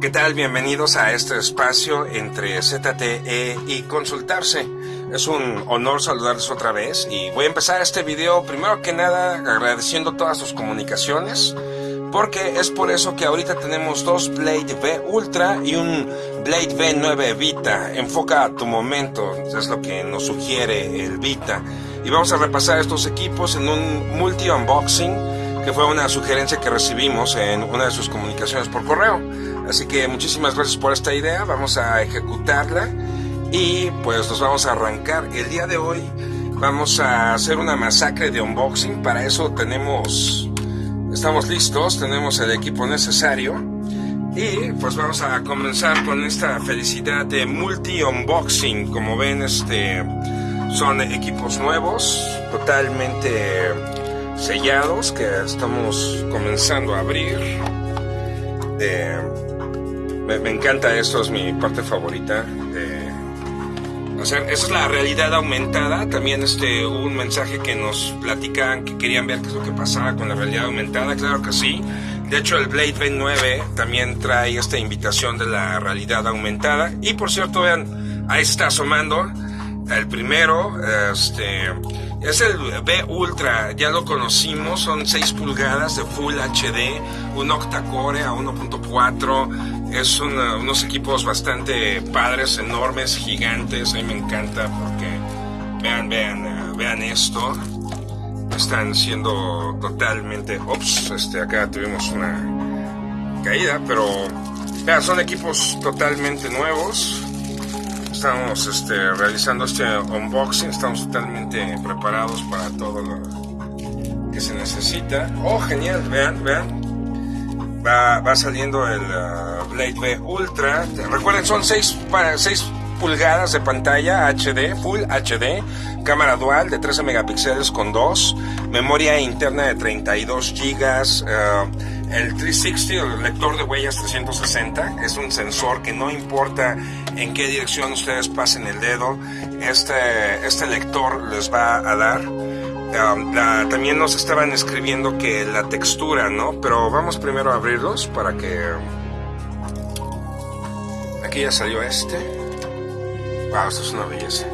¿Qué tal? Bienvenidos a este espacio entre ZTE y Consultarse. Es un honor saludarles otra vez y voy a empezar este video primero que nada agradeciendo todas sus comunicaciones porque es por eso que ahorita tenemos dos Blade V Ultra y un Blade V9 Vita. Enfoca a tu momento, es lo que nos sugiere el Vita. Y vamos a repasar estos equipos en un multi-unboxing que fue una sugerencia que recibimos en una de sus comunicaciones por correo. Así que muchísimas gracias por esta idea, vamos a ejecutarla y pues nos vamos a arrancar. El día de hoy vamos a hacer una masacre de unboxing, para eso tenemos, estamos listos, tenemos el equipo necesario y pues vamos a comenzar con esta felicidad de multi-unboxing. Como ven, este son equipos nuevos, totalmente sellados que estamos comenzando a abrir. De, me, encanta esto, es mi parte favorita. o sea, esa es la realidad aumentada. También este, hubo un mensaje que nos platican que querían ver qué es lo que pasaba con la realidad aumentada. Claro que sí. De hecho, el Blade V9 también trae esta invitación de la realidad aumentada. Y por cierto, vean, ahí está asomando el primero. Este es el B Ultra, ya lo conocimos, son 6 pulgadas de Full HD, un octa-core a 1.4, es unos equipos bastante padres, enormes, gigantes, a mí me encanta porque vean, vean, eh, vean esto, están siendo totalmente, ops, este, acá tuvimos una caída, pero vean, son equipos totalmente nuevos, estamos este, realizando este unboxing, estamos totalmente preparados para todo lo que se necesita. Oh, genial, vean, vean. Va, saliendo el uh, Blade V Ultra. Recuerden, son 6 6 pulgadas de pantalla HD, Full HD, cámara dual de 13 megapíxeles con 2, memoria interna de 32 gigas. Uh, el 360, el lector de huellas 360, es un sensor que no importa en qué dirección ustedes pasen el dedo, este, este lector les va a dar. También nos estaban escribiendo que la textura, ¿no? Pero vamos primero a abrirlos para que... Aquí ya salió este. Wow, esto es una belleza.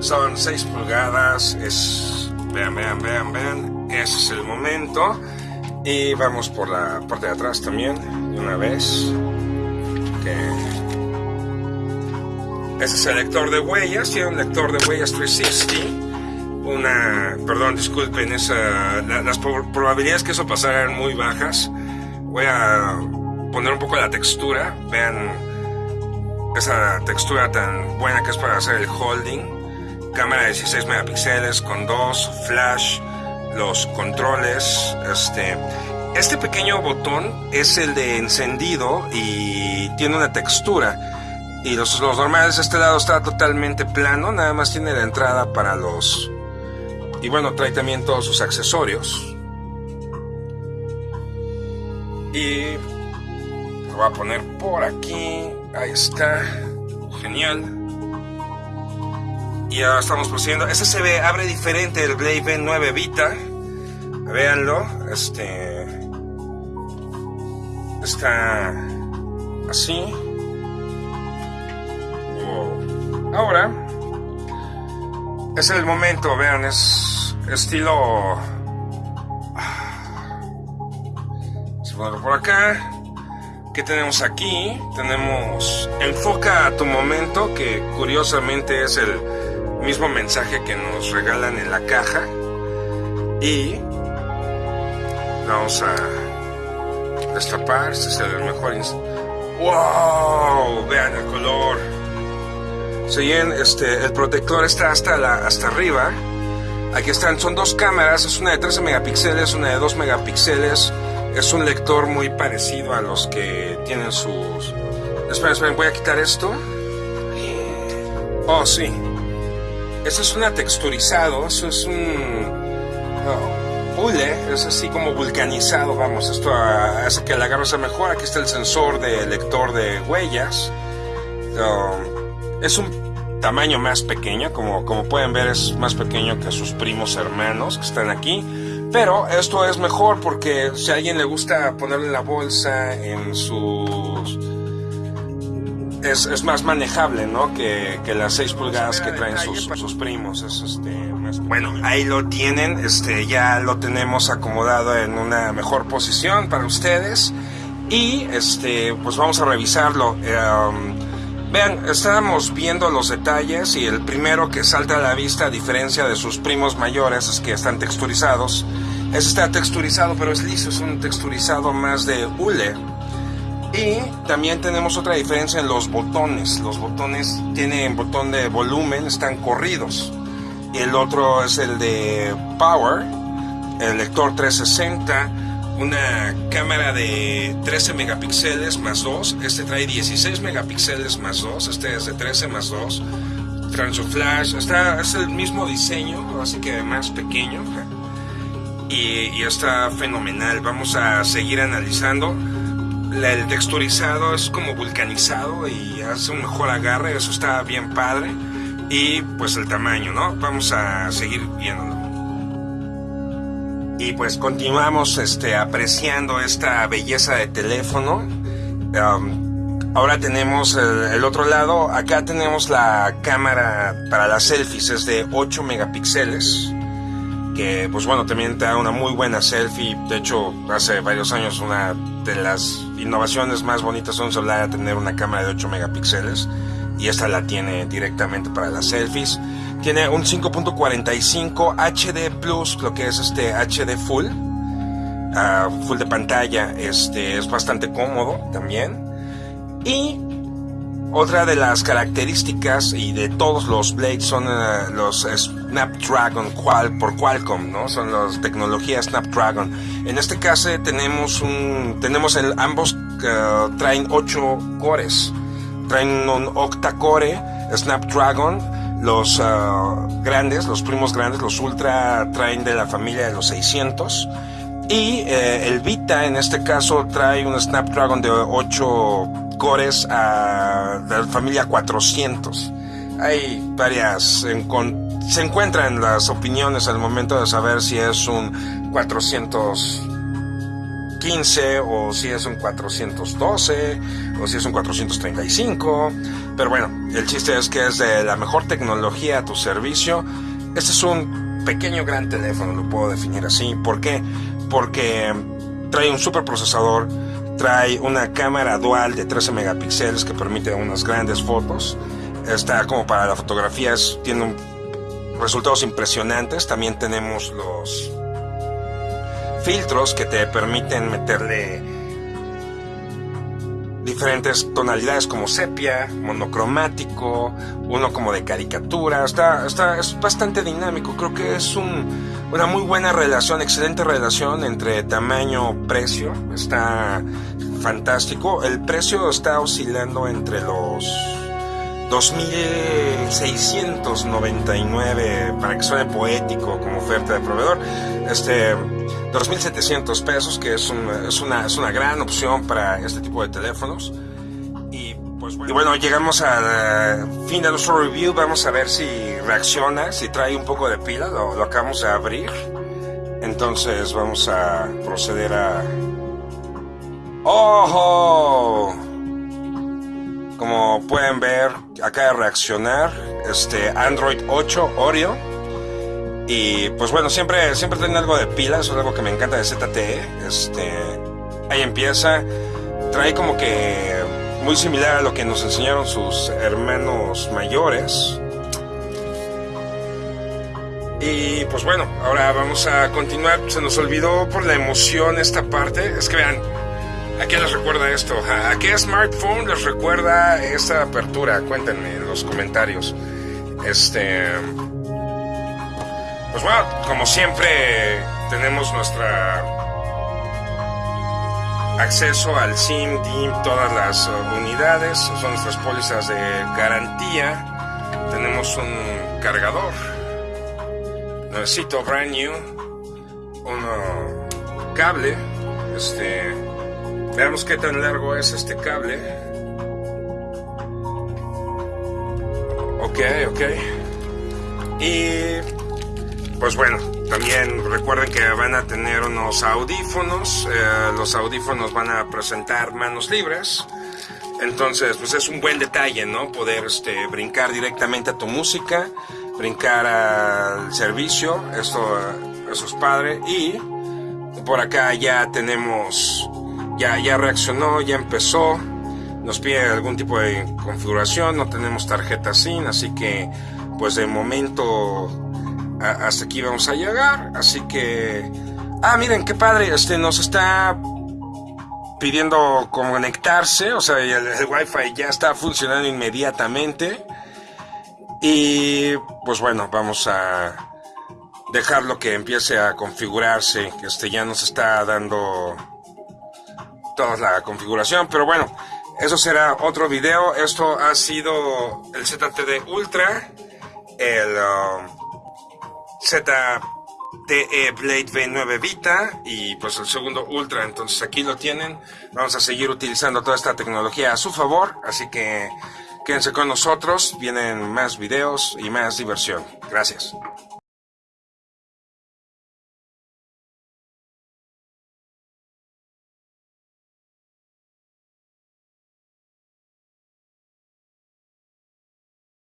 Son 6 pulgadas, es... Vean, vean, vean, vean. Ese es el momento. Y vamos por la parte de atrás también, de una vez. Ese es el lector de huellas, tiene un lector de huellas 360. Una, perdón, disculpen, esa, las probabilidades que eso pasara eran muy bajas. Voy a poner un poco la textura, vean esa textura tan buena que es para hacer el holding. Cámara de 16 megapíxeles con dos flash los controles. Este, este pequeño botón es el de encendido y tiene una textura. Y los, los normales de este lado está totalmente plano, nada más tiene la entrada para los... Y bueno, trae también todos sus accesorios. Y lo voy a poner por aquí. Ahí está. Genial. Y ahora estamos procediendo. Ese se ve, abre diferente el Blade V9 Vita. Véanlo. Este. Está así. Ahora. Es el momento, vean, es estilo. Se ponerlo por acá. ¿Qué tenemos aquí? Tenemos Enfoca a tu momento, que curiosamente es el mismo mensaje que nos regalan en la caja y vamos a destapar este es el mejor wow vean el color si este el protector está hasta la hasta arriba aquí están son dos cámaras es una de 13 megapíxeles una de 2 megapíxeles es un lector muy parecido a los que tienen sus esperen esperen voy a quitar esto oh sí eso es una texturizado, eso es un no, es así como vulcanizado, vamos, esto hace que el agarro sea mejor. Aquí está el sensor de lector de huellas. Es un tamaño más pequeño, como, como pueden ver es más pequeño que sus primos hermanos que están aquí. Pero esto es mejor porque si a alguien le gusta ponerle la bolsa en sus... Es, es más manejable, ¿no? Que, las 6 pulgadas que traen sus, sus primos. Es este, Bueno, ahí lo tienen. Este, ya lo tenemos acomodado en una mejor posición para ustedes. Y este, pues vamos a revisarlo. Um, vean, estábamos viendo los detalles y el primero que salta a la vista, a diferencia de sus primos mayores, es que están texturizados. Este está texturizado, pero es liso, es un texturizado más de hule. Y también tenemos otra diferencia en los botones. Los botones tienen botón de volumen, están corridos. Y el otro es el de Power, el lector 360 una cámara de 13 megapíxeles más 2. Este trae 16 megapíxeles más 2. Este es de 13 más 2. Transfer Flash. Está, es el mismo diseño, así que más pequeño. Y, está fenomenal. Vamos a seguir analizando. El texturizado es como vulcanizado y hace un mejor agarre. Eso está bien padre. Y pues el tamaño, ¿no? Vamos a seguir viéndolo. Y pues continuamos este, apreciando esta belleza de teléfono. Um, ahora tenemos el, otro lado. Acá tenemos la cámara para las selfies. Es de 8 megapíxeles. Que pues bueno, también te da una muy buena selfie. De hecho, hace varios años una de las innovaciones más bonitas de un celular a tener una cámara de 8 megapíxeles. Y esta la tiene directamente para las selfies. Tiene un 5.45 HD Plus, lo que es este HD Full. Uh, full de pantalla, este es bastante cómodo también. Y otra de las características y de todos los Blades son uh, los Snapdragon Qual por Qualcomm, ¿no? Son las tecnologías Snapdragon. En este caso tenemos un tenemos el ambos uh, traen 8 cores. Traen un octa-core Snapdragon los ah, grandes, los primos grandes, los Ultra traen de la familia de los 600. Y eh, el Vita en este caso trae un Snapdragon de 8 cores de la familia 400. Hay varias, se encuentran las opiniones al momento de saber si es un 400 15 o si es un 412 o si es un 435. Pero bueno, el chiste es que es de la mejor tecnología a tu servicio. Este es un pequeño gran teléfono, lo puedo definir así. ¿Por qué? Porque trae un super procesador, trae una cámara dual de 13 megapíxeles que permite unas grandes fotos. Está como para la fotografía, tiene resultados impresionantes. También tenemos los filtros que te permiten meterle diferentes tonalidades como sepia, monocromático, uno como de caricatura. Está, está, es bastante dinámico. Creo que es un, una muy buena relación, excelente relación entre tamaño-precio. Está fantástico. El precio está oscilando entre los 2.699 para que suene poético como oferta de proveedor. Este 2.700 pesos, que es, es, una, es una gran opción para este tipo de teléfonos. Y pues bueno, llegamos al fin de nuestro review. Vamos a ver si reacciona, si trae un poco de pila. Lo, lo acabamos de abrir. Entonces vamos a proceder a... ¡Ojo! Como pueden ver, acaba de reaccionar este Android 8 Oreo. Y pues bueno, siempre, siempre algo de pilas, es algo que me encanta de ZTE. Este, ahí empieza. Trae como que muy similar a lo que nos enseñaron sus hermanos mayores. Y pues bueno, ahora vamos a continuar. Se nos olvidó por la emoción esta parte. Es que vean, ¿A qué les recuerda esto? ¿A qué smartphone les recuerda esta apertura? Cuéntenme en los comentarios. Este. Pues bueno, como siempre, tenemos nuestra acceso al SIM, DIM, todas las unidades. Son nuestras pólizas de garantía. Tenemos un cargador. Necesito brand new. Un cable. Este Veamos qué tan largo es este cable. Ok, ok. Y pues bueno, también recuerden que van a tener unos audífonos. eh, los audífonos van a presentar manos libres. Entonces, pues es un buen detalle, ¿no? Poder este, brincar directamente a tu música, brincar al servicio. Esto, eso es padre. Y por acá ya tenemos, ya, ya reaccionó, ya empezó. Nos pide algún tipo de configuración. No tenemos tarjeta SIM, así que, pues de momento hasta aquí vamos a llegar. Así que, ah, miren qué padre. Este nos está pidiendo conectarse, o sea, el, el Wi-Fi ya está funcionando inmediatamente. Y pues bueno, vamos a dejarlo que empiece a configurarse. Este ya nos está dando toda la configuración, pero bueno, eso será otro video. Esto ha sido el ZTD Ultra, el um, ZTE Blade V9 Vita y pues el segundo Ultra. Entonces aquí lo tienen. Vamos a seguir utilizando toda esta tecnología a su favor. Así que quédense con nosotros. Vienen más videos y más diversión. Gracias.